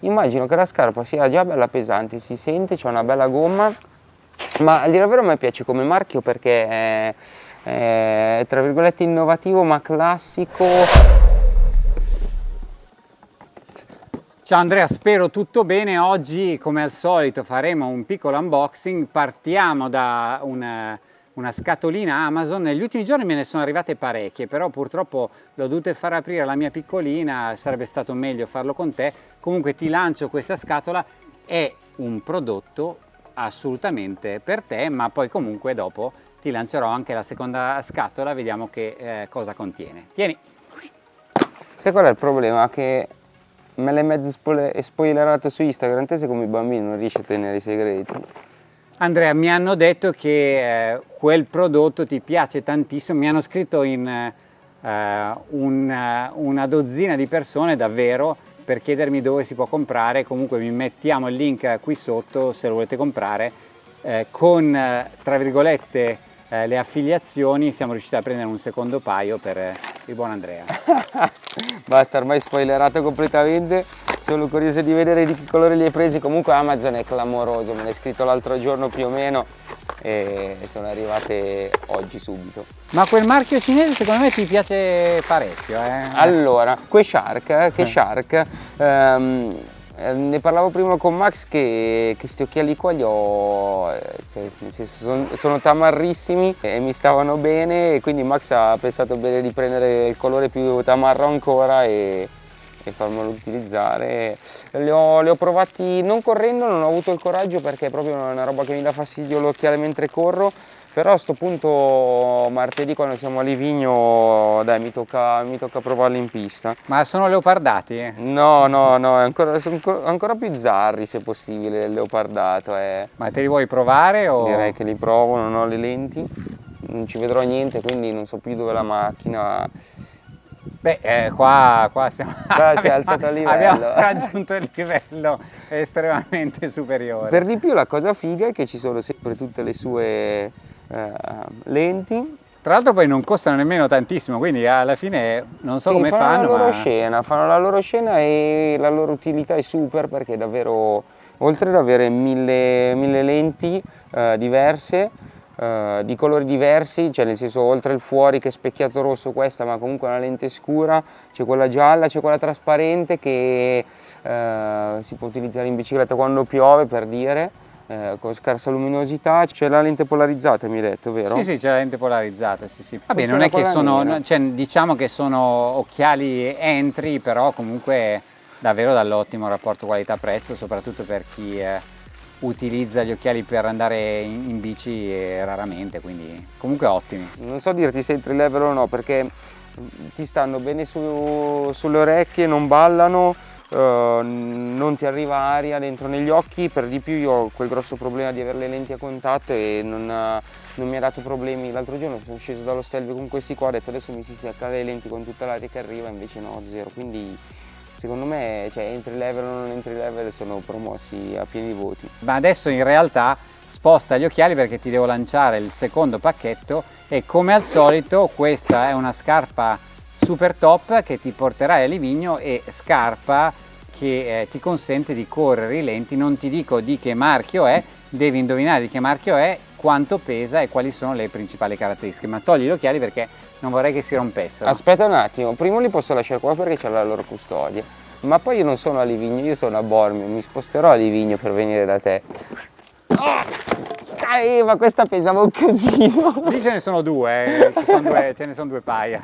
immagino che la scarpa sia già bella pesante, si sente, c'è una bella gomma, ma a dire vero a me piace come marchio perché è, è tra virgolette innovativo ma classico. Ciao Andrea, spero tutto bene. Oggi come al solito faremo un piccolo unboxing, partiamo da una una scatolina Amazon, negli ultimi giorni me ne sono arrivate parecchie, però purtroppo l'ho dovute far aprire la mia piccolina, sarebbe stato meglio farlo con te, comunque ti lancio questa scatola, è un prodotto assolutamente per te, ma poi comunque dopo ti lancerò anche la seconda scatola, vediamo che eh, cosa contiene. Tieni! Sai qual è il problema? Che me l'hai mezzo spoilerato su Instagram, te sei come i bambini, non riesci a tenere i segreti. Andrea, mi hanno detto che eh, quel prodotto ti piace tantissimo, mi hanno scritto in eh, una, una dozzina di persone davvero per chiedermi dove si può comprare, comunque vi mettiamo il link qui sotto se lo volete comprare, eh, con tra virgolette eh, le affiliazioni siamo riusciti a prendere un secondo paio per eh, il buon Andrea. Basta, ormai spoilerato completamente sono curioso di vedere di che colore li hai presi comunque Amazon è clamoroso me l'hai scritto l'altro giorno più o meno e sono arrivate oggi subito ma quel marchio cinese secondo me ti piace parecchio eh? allora que Shark eh, che eh. Shark eh, ne parlavo prima con Max che questi occhiali qua li ho cioè, sono, sono tamarrissimi e mi stavano bene e quindi Max ha pensato bene di prendere il colore più tamarro ancora e e farmelo utilizzare. Li ho, li ho, provati non correndo, non ho avuto il coraggio perché è proprio una roba che mi dà fastidio l'occhiale mentre corro, però a questo punto martedì quando siamo a Livigno dai mi tocca, mi tocca provarli in pista. Ma sono leopardati? No, no, no, ancora, sono ancora più zarri se possibile il leopardato. Eh. Ma te li vuoi provare? O... Direi che li provo, non ho le lenti, non ci vedrò niente quindi non so più dove la macchina Beh, eh, qua, qua, siamo, qua si è alzato il livello. Abbiamo raggiunto il livello estremamente superiore. Per di più la cosa figa è che ci sono sempre tutte le sue eh, lenti. Tra l'altro poi non costano nemmeno tantissimo, quindi alla fine non so sì, come fanno. fanno. la loro ma... scena, fanno la loro scena e la loro utilità è super perché davvero, oltre ad avere mille, mille lenti eh, diverse, Uh, di colori diversi, cioè nel senso oltre il fuori che è specchiato rosso questa ma comunque una lente scura, c'è quella gialla, c'è quella trasparente che uh, si può utilizzare in bicicletta quando piove per dire, uh, con scarsa luminosità, c'è la lente polarizzata mi hai detto, vero? Sì, sì, c'è la lente polarizzata, sì, sì. Vabbè, non è che sono, cioè, diciamo che sono occhiali entry, però comunque davvero dall'ottimo rapporto qualità-prezzo, soprattutto per chi... Utilizza gli occhiali per andare in, in bici raramente, quindi comunque ottimi. Non so dirti se entry level o no, perché ti stanno bene su, sulle orecchie, non ballano, uh, non ti arriva aria dentro negli occhi, per di più io ho quel grosso problema di avere le lenti a contatto e non, non mi ha dato problemi. L'altro giorno sono sceso dallo Stelvio con questi qua, ho detto adesso mi si stacca le lenti con tutta l'aria che arriva, invece no, zero, quindi secondo me cioè, entry level o non entry level sono promossi a pieni voti. Ma adesso in realtà sposta gli occhiali perché ti devo lanciare il secondo pacchetto e come al solito questa è una scarpa super top che ti porterai a Livigno e scarpa che eh, ti consente di correre i lenti, non ti dico di che marchio è, devi indovinare di che marchio è, quanto pesa e quali sono le principali caratteristiche, ma togli gli occhiali perché non vorrei che si rompessero. Aspetta un attimo, prima li posso lasciare qua perché c'è la loro custodia, ma poi io non sono a Livigno, io sono a Bormio, mi sposterò a Livigno per venire da te. Oh, eh, ma questa pesava un casino. Lì ce ne sono due, eh. sono due ce ne sono due paia.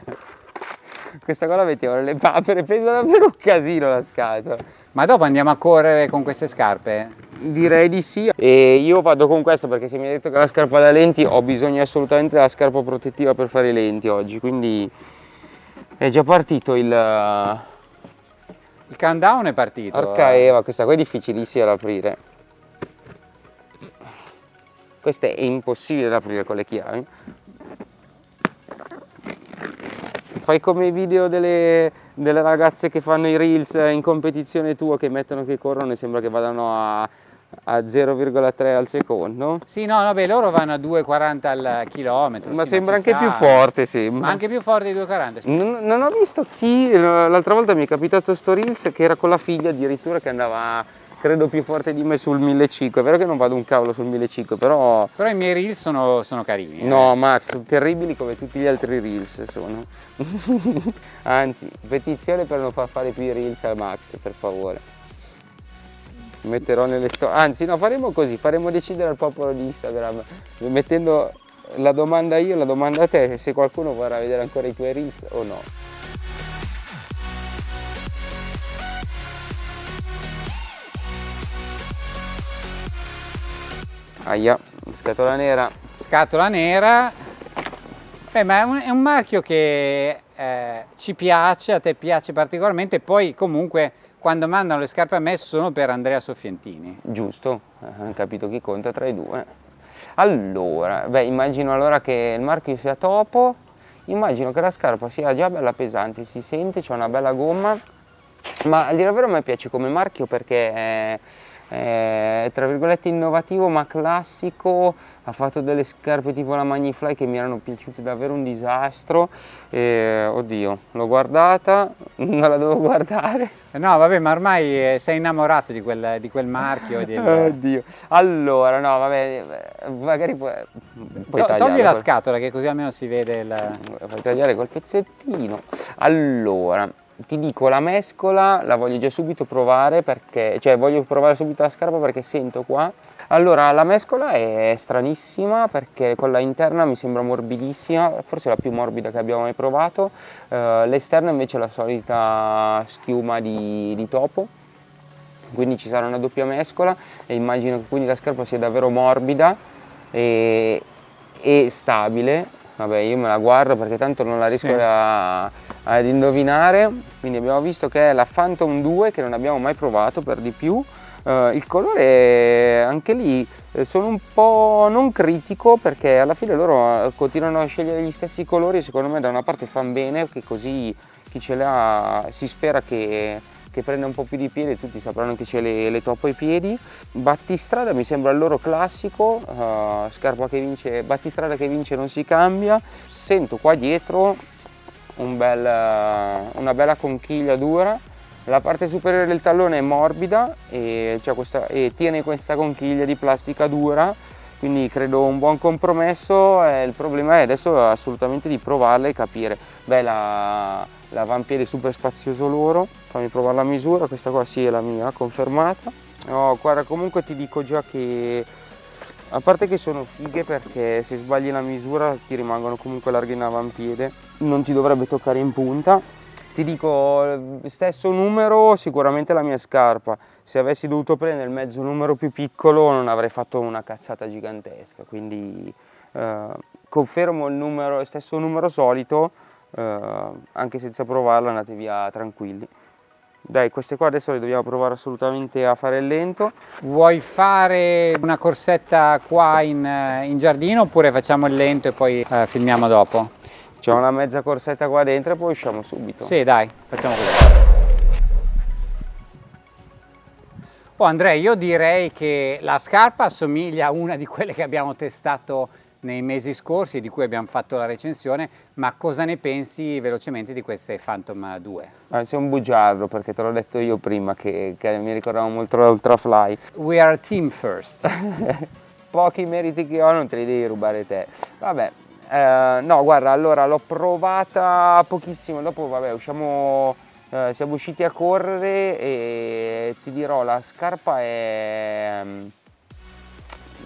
Questa qua la mettiamo nelle papere, pesa davvero un casino la scatola. Ma dopo andiamo a correre con queste scarpe? Direi di sì e io vado con questo perché se mi hai detto che la scarpa da lenti ho bisogno assolutamente della scarpa protettiva per fare i lenti oggi quindi è già partito il... Il countdown è partito. Porca Eva, questa qua è difficilissima da aprire. Questa è impossibile da aprire con le chiavi. Fai come i video delle, delle ragazze che fanno i reels in competizione tua che mettono che corrono e sembra che vadano a a 0,3 al secondo. Sì, no, vabbè, loro vanno a 2,40 al chilometro. Ma sì, sembra anche ci più sta. forte, sembra. Ma anche più forte di 2,40. sì. Non, non ho visto chi, l'altra volta mi è capitato sto Reels che era con la figlia addirittura che andava, credo, più forte di me sul 1500. È vero che non vado un cavolo sul 1500, però... Però i miei reel sono, sono carini. eh. No, Max, sono terribili come tutti gli altri Reels sono. Anzi, petizione per non far fare più i Reels al Max, per favore. Metterò nelle storie. Anzi, no, faremo così, faremo decidere al popolo di Instagram, mettendo la domanda io, la domanda a te, se qualcuno vorrà vedere ancora i tuoi Reels o no. Aia, scatola nera. Scatola nera. Beh, ma è un, è un marchio che eh, ci piace, a te piace particolarmente, poi comunque quando mandano le scarpe a me sono per Andrea Soffientini. Giusto, hanno capito chi conta tra i due. Allora, beh, immagino allora che il marchio sia topo, immagino che la scarpa sia già bella pesante, si sente, c'è una bella gomma, ma a dire vero a me piace come marchio perché è, è, tra virgolette innovativo ma classico, ha fatto delle scarpe tipo la Magnifly che mi erano piaciute davvero un disastro, e, oddio, l'ho guardata, non la devo guardare, No, vabbè, ma ormai eh, sei innamorato di quel, di quel marchio. del- Oddio. Allora, no, vabbè, magari puoi, puoi To- togli la scatola che così almeno si vede il... Puoi tagliare col pezzettino. Allora, ti dico, la mescola la voglio già subito provare perché, cioè voglio provare subito la scarpa perché sento qua. Allora, la mescola è stranissima perché quella interna mi sembra morbidissima, forse la più morbida che abbiamo mai provato. Eh, l'esterna invece è la solita schiuma di, di topo quindi ci sarà una doppia mescola e immagino che quindi la scarpa sia davvero morbida e, e stabile vabbè io me la guardo perché tanto non la riesco Sì. a- ad indovinare quindi abbiamo visto che è la Phantom 2 che non abbiamo mai provato per di più Eh, il colore anche lì eh, sono un po' non critico perché alla fine loro eh, continuano a scegliere gli stessi colori secondo me da una parte fan bene che così chi ce l'ha si spera che, che prenda un po' più di piede tutti sapranno che c'è le, le topo ai piedi. Battistrada mi sembra il loro classico, eh, scarpa che vince, battistrada che vince non si cambia. Sento qua dietro un bel, una bella conchiglia dura. La parte superiore del tallone è morbida e, questa- e tiene questa conchiglia di plastica dura, quindi credo un buon compromesso. eh, il problema è adesso assolutamente di provarla e capire. Beh, la, l'avampiede super spazioso loro, fammi provare la misura, questa qua sì è la mia, confermata. No, guarda, comunque ti dico già che a parte che sono fighe perché se sbagli la misura ti rimangono comunque larghe in avampiede, non ti dovrebbe toccare in punta. Ti dico, stesso numero sicuramente la mia scarpa, se avessi dovuto prendere il mezzo numero più piccolo non avrei fatto una cazzata gigantesca, quindi eh, confermo il numero, stesso numero solito, eh, anche senza provarlo andate via tranquilli. Dai, queste qua adesso le dobbiamo provare assolutamente a fare lento. Vuoi fare una corsetta qua in, eh, in giardino oppure facciamo il lento e poi eh, filmiamo dopo? C'è una mezza corsetta qua dentro e poi usciamo subito. Sì, dai, facciamo così. Oh Andrea, io direi che la scarpa assomiglia a una di quelle che abbiamo testato nei mesi scorsi, di cui abbiamo fatto la recensione, ma cosa ne pensi velocemente di queste Phantom 2? Ah, sei un bugiardo perché te l'ho detto io prima che, che mi ricordavo molto l'Ultrafly. We are team first. Pochi meriti che ho non te li devi rubare te. Vabbè, eh, no guarda, allora l'ho provata pochissimo, dopo vabbè usciamo, eh, siamo usciti a correre e ti dirò la scarpa è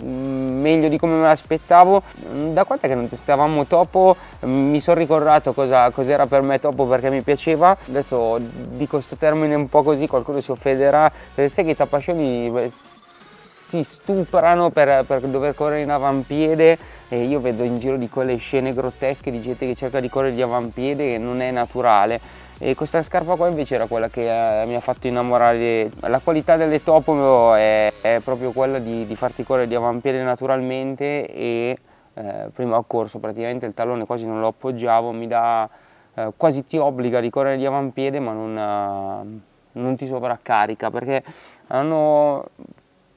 mm, meglio di come me l'aspettavo. Mm, Da quant'è che non testavamo Topo mm, mi sono ricordato cosa cos'era per me Topo perché mi piaceva. Adesso dico questo termine un po' così, qualcuno si offenderà. Sai che i tapascioni si stuprano per, per dover correre in avampiede e io vedo in giro di quelle scene grottesche di gente che cerca di correre di avampiede e non è naturale. E questa scarpa qua invece era quella che eh, mi ha fatto innamorare. La qualità delle topo è, è proprio quella di, di farti correre di avampiede naturalmente e eh, prima ho corso praticamente il tallone quasi non lo appoggiavo, mi dà eh, quasi ti obbliga di correre di avampiede ma non, eh, non ti sovraccarica perché hanno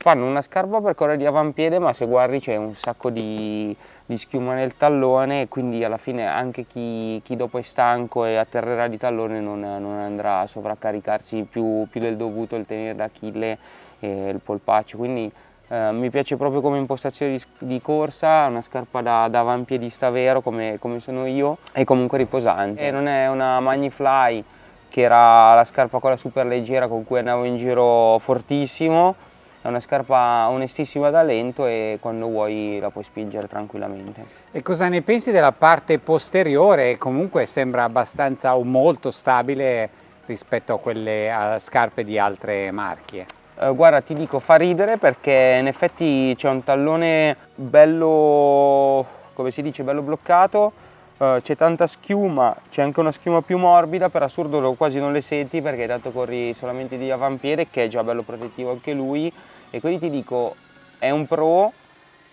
fanno una scarpa per correre di avampiede ma se guardi c'è un sacco di, di, schiuma nel tallone quindi alla fine anche chi, chi, dopo è stanco e atterrerà di tallone non, non andrà a sovraccaricarsi più, più, del dovuto il tenere d'Achille e il polpaccio quindi eh, mi piace proprio come impostazione di, di corsa, una scarpa da, da avampiedista vero come, come, sono io e comunque riposante. E non è una Magnifly che era la scarpa quella super leggera con cui andavo in giro fortissimo, è una scarpa onestissima da lento e quando vuoi la puoi spingere tranquillamente. E cosa ne pensi della parte posteriore? Comunque sembra abbastanza o molto stabile rispetto a quelle a scarpe di altre marche. Eh, guarda ti dico fa ridere perché in effetti c'è un tallone bello, come si dice, bello bloccato Uh, c'è tanta schiuma, c'è anche una schiuma più morbida, per assurdo quasi non le senti perché tanto corri solamente di avampiede che è già bello protettivo anche lui. E quindi ti dico è un pro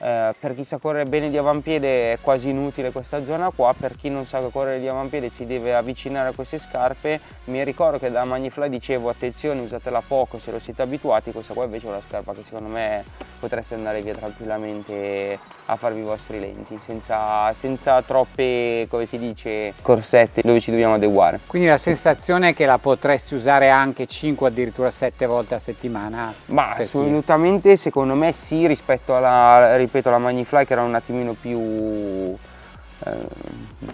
eh, per chi sa correre bene di avampiede è quasi inutile questa zona qua, per chi non sa correre di avampiede si deve avvicinare a queste scarpe, mi ricordo che da Magnifly dicevo attenzione usatela poco se lo siete abituati, questa qua invece è una scarpa che secondo me potreste andare via tranquillamente a farvi i vostri lenti senza, senza troppe come si dice corsette dove ci dobbiamo adeguare. Quindi la sensazione è che la potresti usare anche 5 addirittura 7 volte a settimana ma assolutamente secondo me sì rispetto alla ripeto alla Magnifly che era un attimino più eh,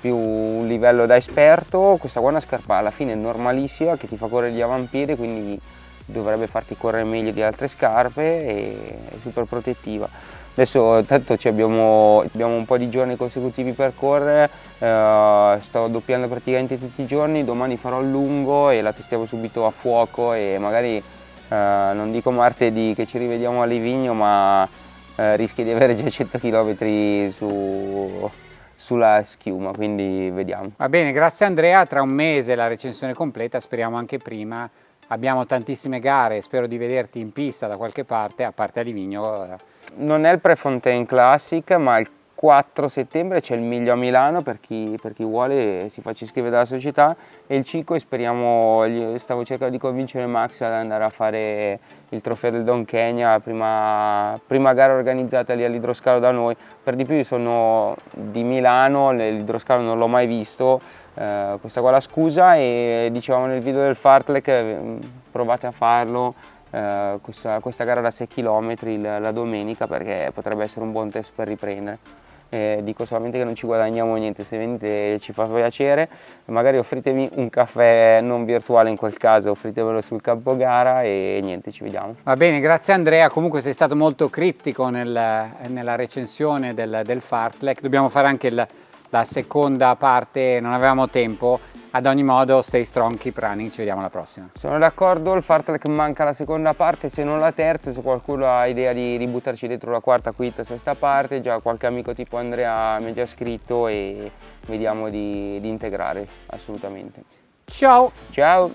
più un livello da esperto questa qua è una scarpa alla fine normalissima che ti fa correre di avampiede quindi dovrebbe farti correre meglio di altre scarpe e è super protettiva. Adesso tanto abbiamo, abbiamo, un po' di giorni consecutivi per correre eh, sto doppiando praticamente tutti i giorni domani farò il lungo e la testiamo subito a fuoco e magari eh, non dico martedì che ci rivediamo a Livigno ma eh, rischi di avere già 100 km su, sulla schiuma, quindi vediamo. Va bene, grazie Andrea, tra un mese la recensione completa, speriamo anche prima. Abbiamo tantissime gare, spero di vederti in pista da qualche parte, a parte a Livigno. Non è il Prefontaine Classic, ma il 4 settembre c'è il Miglio a Milano per chi, per chi, vuole si faccia iscrivere dalla società. E il 5 speriamo, stavo cercando di convincere Max ad andare a fare il trofeo del Don Kenya, prima, prima gara organizzata lì all'idroscalo da noi, per di più sono di Milano, l'idroscalo non l'ho mai visto, eh, questa qua la scusa. E dicevamo nel video del Fartlek eh, provate a farlo, eh, questa, questa, gara da 6 km la domenica perché potrebbe essere un buon test per riprendere eh, dico solamente che non ci guadagniamo niente, se venite ci fa piacere, magari offritemi un caffè non virtuale in quel caso, offritemelo sul campo gara e niente, ci vediamo. Va bene, grazie Andrea, comunque sei stato molto criptico nel, nella recensione del, del Fartlek, dobbiamo fare anche il, la seconda parte, non avevamo tempo, ad ogni modo, stay strong, keep running, ci vediamo alla prossima. Sono d'accordo, il fartlek manca la seconda parte, se non la terza, se qualcuno ha idea di, di buttarci dentro la quarta, quinta, sesta parte, già qualche amico tipo Andrea mi ha già scritto e vediamo di, di integrare assolutamente. Ciao! Ciao!